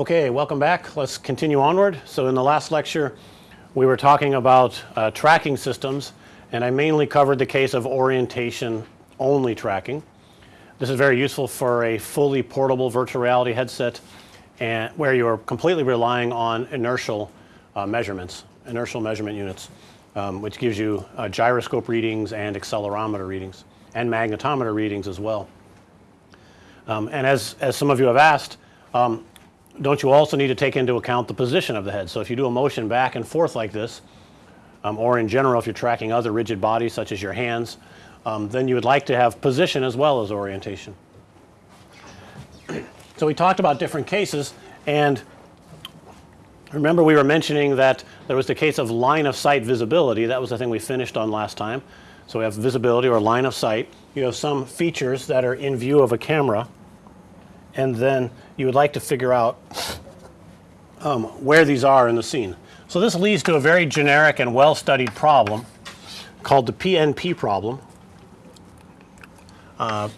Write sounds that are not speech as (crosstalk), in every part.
Okay, welcome back. Let's continue onward. So in the last lecture we were talking about uh, tracking systems and I mainly covered the case of orientation only tracking. This is very useful for a fully portable virtual reality headset and where you are completely relying on inertial uh, measurements, inertial measurement units, um, which gives you uh, gyroscope readings and accelerometer readings and magnetometer readings as well. Um, and as, as some of you have asked, um, don't you also need to take into account the position of the head. So if you do a motion back and forth like this, um, or in general if you're tracking other rigid bodies such as your hands, um, then you would like to have position as well as orientation. (clears throat) So we talked about different cases and remember we were mentioning that there was the case of line of sight visibility. That was the thing we finished on last time. So we have visibility or line of sight. You have some features that are in view of a camera and then you would like to figure out um, where these are in the scene. So this leads to a very generic and well studied problem called the PNP problem. Uh,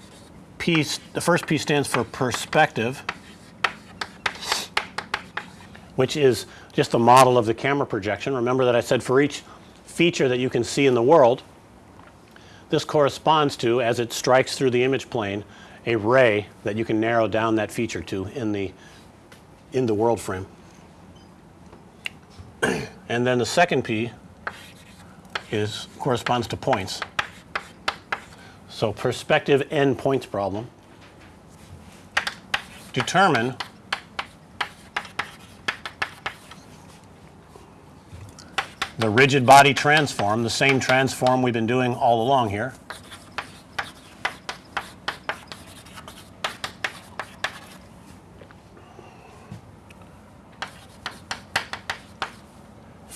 P, the first P stands for perspective, which is just a model of the camera projection. Remember that I said for each feature that you can see in the world, this corresponds to as it strikes through the image plane a ray that you can narrow down that feature to in the in the world frame. (clears throat) and then the second P is corresponds to points. So perspective n points problem. Determine the rigid body transform, the same transform we've been doing all along here.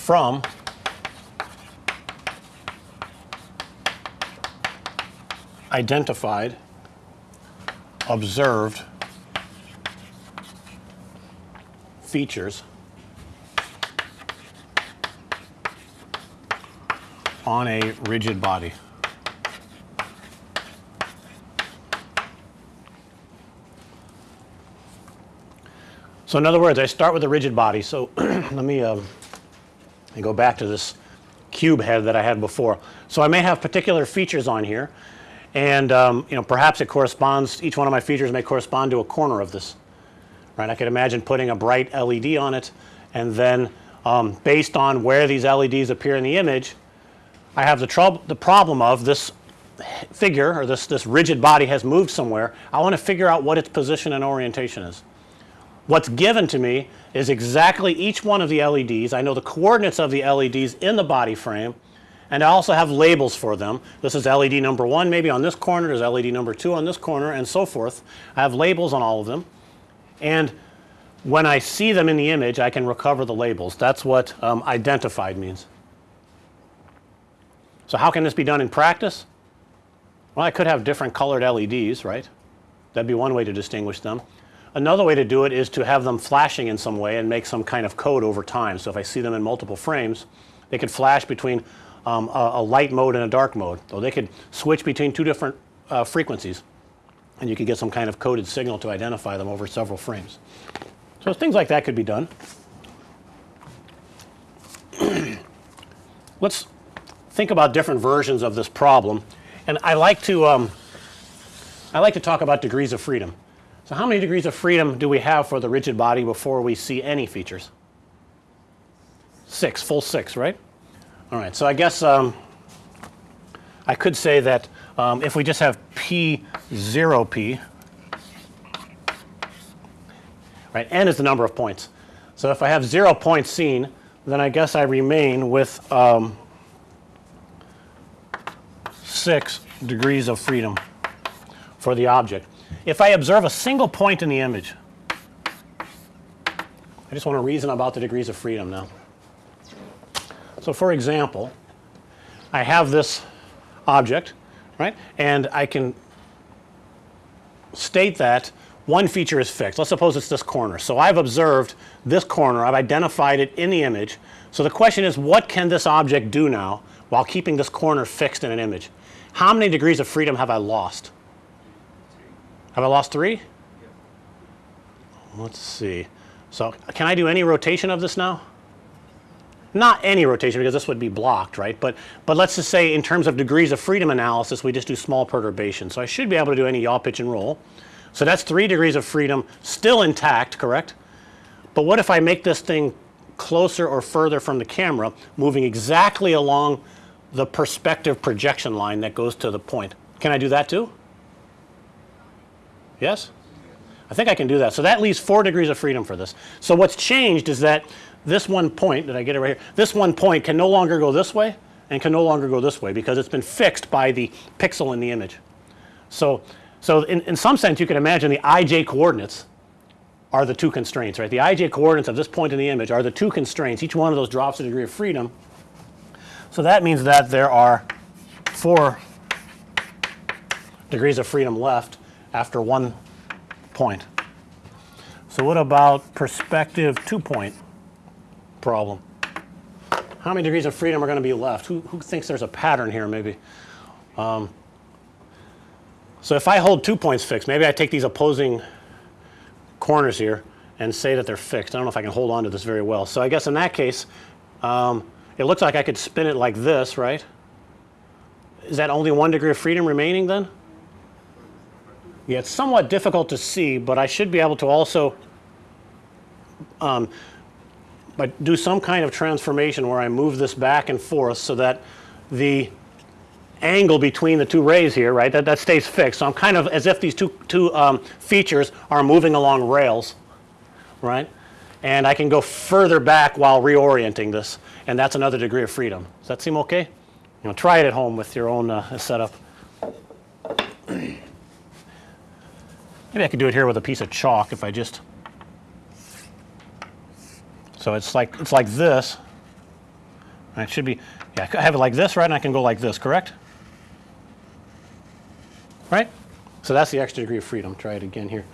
From identified, observed features on a rigid body. So in other words, I start with a rigid body. So (clears throat) let me uh, and go back to this cube head that I had before. So I may have particular features on here and um, you know perhaps it corresponds each one of my features may correspond to a corner of this right. I could imagine putting a bright LED on it and then um, based on where these LEDs appear in the image I have the trouble the problem of this figure or this this rigid body has moved somewhere. I want to figure out what its position and orientation is. What's given to me is exactly each one of the LEDs. I know the coordinates of the LEDs in the body frame and I also have labels for them. This is LED number 1 maybe on this corner, there's LED number 2 on this corner and so forth. I have labels on all of them and when I see them in the image I can recover the labels. That's what um, identified means. So how can this be done in practice? Well, I could have different colored LEDs, right? That'd be one way to distinguish them. Another way to do it is to have them flashing in some way and make some kind of code over time. So if I see them in multiple frames, they could flash between um, a, a, light mode and a dark mode. So they could switch between two different uh, frequencies and you could get some kind of coded signal to identify them over several frames. So things like that could be done. (clears throat) Let's think about different versions of this problem and I like to um, I like to talk about degrees of freedom. So how many degrees of freedom do we have for the rigid body before we see any features? 6, full 6, right? All right. So I guess um, I could say that um, if we just have P 0 P, right, n is the number of points. So if I have 0 points seen, then I guess I remain with um, 6 degrees of freedom for the object. If I observe a single point in the image, I just want to reason about the degrees of freedom now. So for example, I have this object, right, and I can state that one feature is fixed. Let's suppose it's this corner. So I've observed this corner, I've identified it in the image. So the question is what can this object do now while keeping this corner fixed in an image? How many degrees of freedom have I lost? Have I lost three? Let's see. So can I do any rotation of this now? Not any rotation because this would be blocked, right? But, but let's just say in terms of degrees of freedom analysis, we just do small perturbation. So I should be able to do any yaw, pitch and roll. So that's three degrees of freedom still intact, correct? But what if I make this thing closer or further from the camera, moving exactly along the perspective projection line that goes to the point? Can I do that too? Yes? I think I can do that. So that leaves four degrees of freedom for this. So what's changed is that this one point, did I get it right here? This one point can no longer go this way and can no longer go this way because it's been fixed by the pixel in the image. So, so in, in some sense you can imagine the ij coordinates are the two constraints, right? The ij coordinates of this point in the image are the two constraints. Each one of those drops a degree of freedom. So that means that there are four degrees of freedom left after one point. So what about perspective two point problem? How many degrees of freedom are going to be left? Who, who thinks there's a pattern here maybe? Um, so if I hold two points fixed, maybe I take these opposing corners here and say that they're fixed. I don't know if I can hold on to this very well. So I guess in that case, um, it looks like I could spin it like this, right? Is that only one degree of freedom remaining then? Yeah, it's somewhat difficult to see, but I should be able to also um, but do some kind of transformation where I move this back and forth so that the angle between the two rays here, right, that, that stays fixed. So I'm kind of as if these two, two um, features are moving along rails, right? And I can go further back while reorienting this, and that's another degree of freedom. Does that seem okay? You know, try it at home with your own uh, setup. Maybe I could do it here with a piece of chalk if I just. So it's like it's like this. It should be yeah, I have it like this, right? And I can go like this, correct? Right? So that's the extra degree of freedom. Try it again here.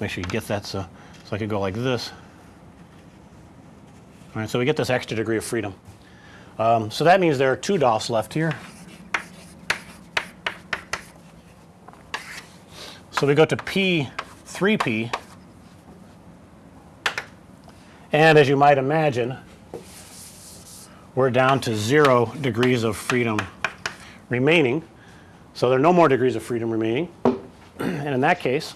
Make sure you get that so so I could go like this. All right, so we get this extra degree of freedom. Um, so that means there are two DOFs left here. So we go to P 3P and as you might imagine we're down to 0 degrees of freedom remaining. So there are no more degrees of freedom remaining (clears throat) and in that case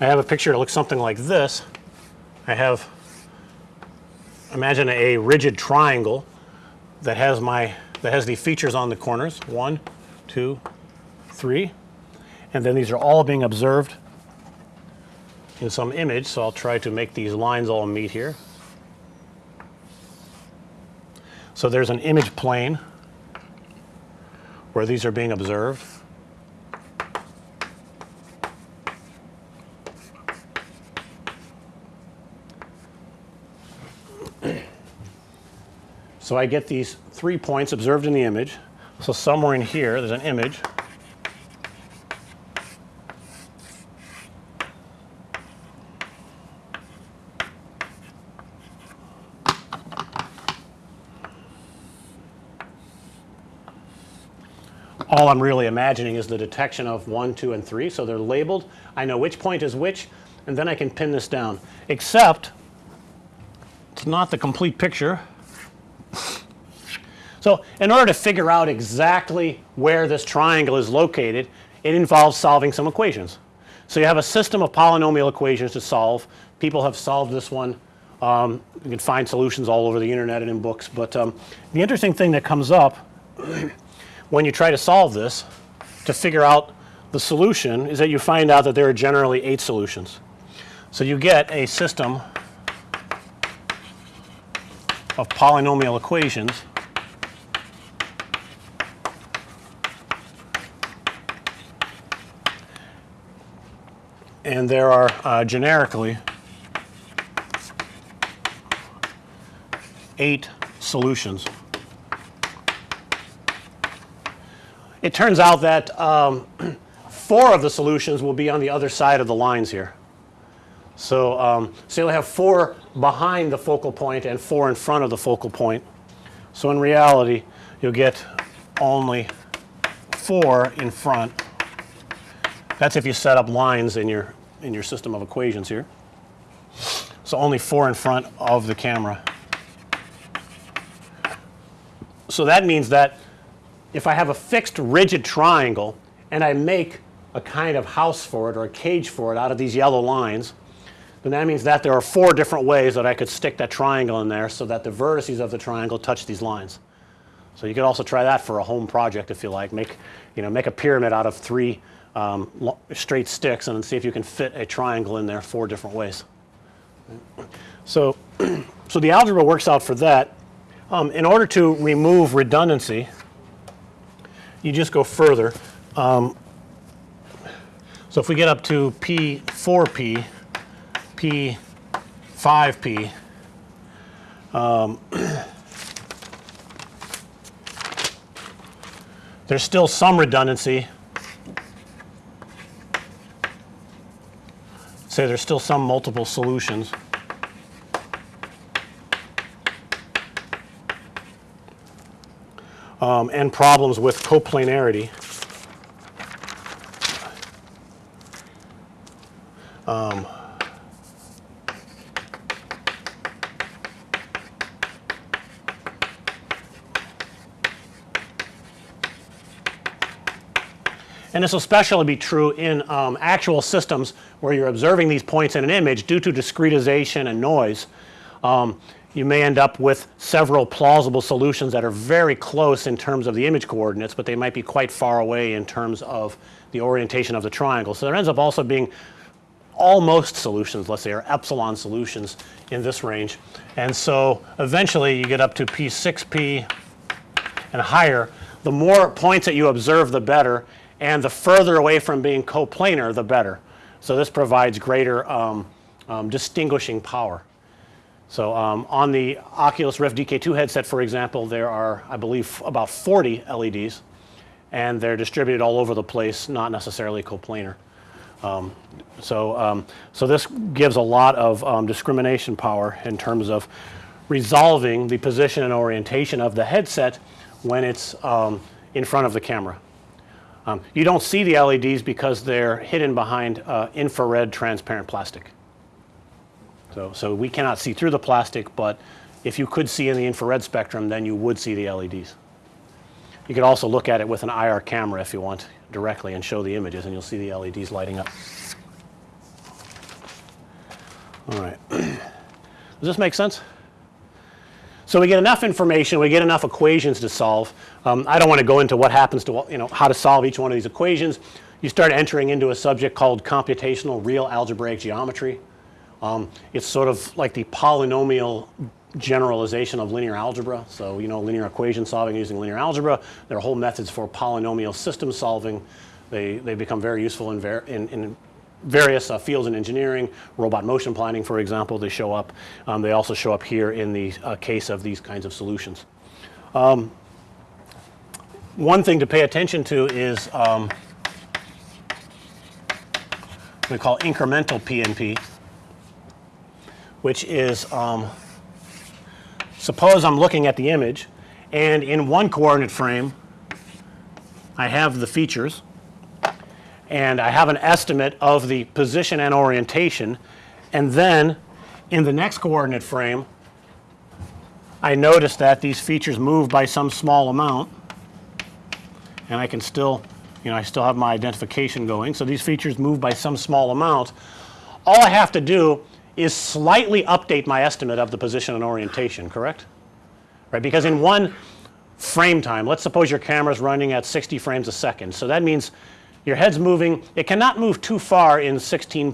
I have a picture that looks something like this. I have imagine a rigid triangle that has my that has the features on the corners. One two three. And then these are all being observed in some image so I'll try to make these lines all meet here. So there's an image plane where these are being observed So I get these three points observed in the image. So somewhere in here there's an image. All I'm really imagining is the detection of 1, 2, and 3. So they're labeled. I know which point is which, and then I can pin this down. Except it's not the complete picture. So in order to figure out exactly where this triangle is located, it involves solving some equations. So you have a system of polynomial equations to solve. People have solved this one. Um, you can find solutions all over the internet and in books. But um, the interesting thing that comes up (clears throat) when you try to solve this to figure out the solution is that you find out that there are generally eight solutions. So you get a system of polynomial equations and there are uh, generically eight solutions. It turns out that um, (clears throat) four of the solutions will be on the other side of the lines here. So, um, so you'll have four behind the focal point and four in front of the focal point. So in reality you'll get only 4 in front. That's if you set up lines in your in your system of equations here. So only 4 in front of the camera. So that means that if I have a fixed rigid triangle and I make a kind of house for it or a cage for it out of these yellow lines, then that means that there are four different ways that I could stick that triangle in there so that the vertices of the triangle touch these lines. So you could also try that for a home project if you like. Make, you know, make a pyramid out of three um, straight sticks and see if you can fit a triangle in there four different ways. So, (clears throat) so the algebra works out for that. Um, in order to remove redundancy, you just go further. Um, so if we get up to P4P, P5P, um, (clears throat) there's still some redundancy. Say there's still some multiple solutions. Um, and problems with coplanarity. Um, and this will especially be true in um, actual systems where you're observing these points in an image due to discretization and noise. Um, you may end up with several plausible solutions that are very close in terms of the image coordinates, but they might be quite far away in terms of the orientation of the triangle. So there ends up also being almost solutions let's say or epsilon solutions in this range. And so eventually you get up to P6P and higher. The more points that you observe the better and the further away from being coplanar the better. So this provides greater um, um, distinguishing power. So um, on the Oculus Rift DK2 headset for example there are I believe about 40 LEDs and they're distributed all over the place not necessarily coplanar. Um, so, um, so this gives a lot of um, discrimination power in terms of resolving the position and orientation of the headset when it's in front of the camera. Um, you don't see the LEDs because they're hidden behind uh, infrared transparent plastic. So, so we cannot see through the plastic, but if you could see in the infrared spectrum then you would see the LEDs. You could also look at it with an IR camera if you want directly and show the images and you'll see the LEDs lighting up. All right. (clears throat) Does this make sense? So we get enough information, we get enough equations to solve. Um, I don't want to go into what happens to you know how to solve each one of these equations. You start entering into a subject called computational real algebraic geometry. Um, it's sort of like the polynomial generalization of linear algebra. So, you know linear equation solving using linear algebra. There are whole methods for polynomial system solving. They, they become very useful in, in, in various uh, fields in engineering, robot motion planning for example, they show up. Um, they also show up here in the uh, case of these kinds of solutions. Um, one thing to pay attention to is um, we call incremental PNP, which is um, suppose I'm looking at the image and in one coordinate frame I have the features and I have an estimate of the position and orientation and then in the next coordinate frame I notice that these features move by some small amount and I can still you know I still have my identification going. So these features move by some small amount. All I have to do is slightly update my estimate of the position and orientation, correct? Right, because in one frame time, let's suppose your camera is running at 60 frames a second. So that means your head's moving, it cannot move too far in 16.67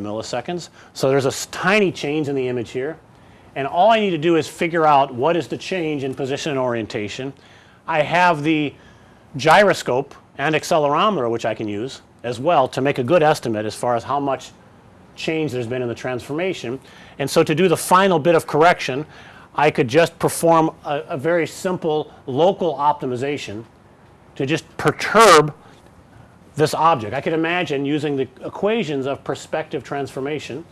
milliseconds. So there's a tiny change in the image here. And all I need to do is figure out what is the change in position and orientation. I have the gyroscope and accelerometer which I can use as well to make a good estimate as far as how much change there's been in the transformation. And so to do the final bit of correction, I could just perform a, a very simple local optimization to just perturb this object. I could imagine using the equations of perspective transformation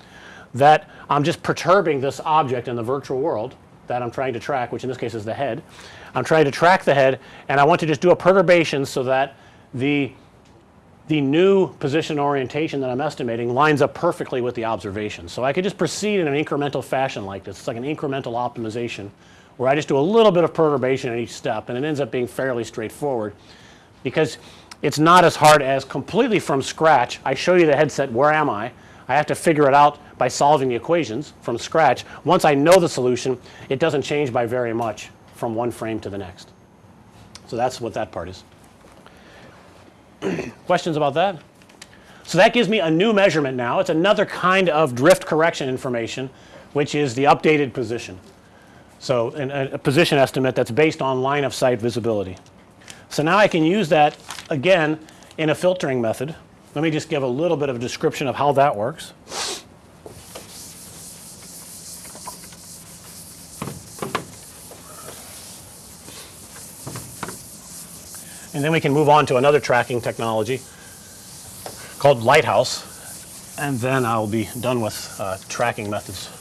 that I'm just perturbing this object in the virtual world that I'm trying to track, which in this case is the head. I'm trying to track the head and I want to just do a perturbation so that the the new position orientation that I'm estimating lines up perfectly with the observation. So I could just proceed in an incremental fashion like this. It's like an incremental optimization where I just do a little bit of perturbation at each step and it ends up being fairly straightforward because it's not as hard as completely from scratch. I show you the headset, where am I? I have to figure it out by solving the equations from scratch. Once I know the solution, it doesn't change by very much from one frame to the next. So that's what that part is. (clears throat) Questions about that? So that gives me a new measurement now. It's another kind of drift correction information, which is the updated position. So a, a position estimate that's based on line of sight visibility. So now I can use that again in a filtering method. Let me just give a little bit of a description of how that works. And then we can move on to another tracking technology called Lighthouse. And then I'll be done with uh, tracking methods.